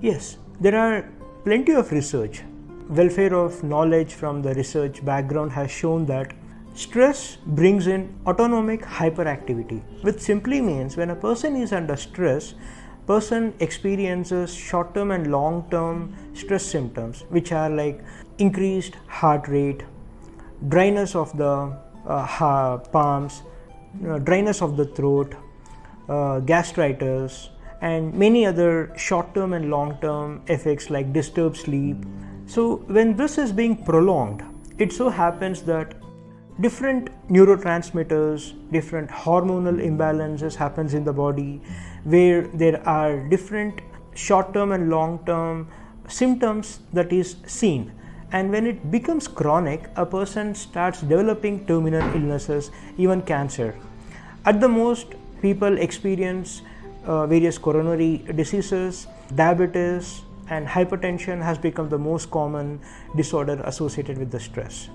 Yes, there are plenty of research. Welfare of knowledge from the research background has shown that stress brings in autonomic hyperactivity, which simply means when a person is under stress, person experiences short term and long term stress symptoms which are like increased heart rate dryness of the uh, palms uh, dryness of the throat uh, gastritis and many other short term and long term effects like disturbed sleep. So when this is being prolonged it so happens that different neurotransmitters different hormonal imbalances happens in the body where there are different short term and long term symptoms that is seen. And when it becomes chronic a person starts developing terminal illnesses even cancer. At the most people experience uh, various coronary diseases diabetes and hypertension has become the most common disorder associated with the stress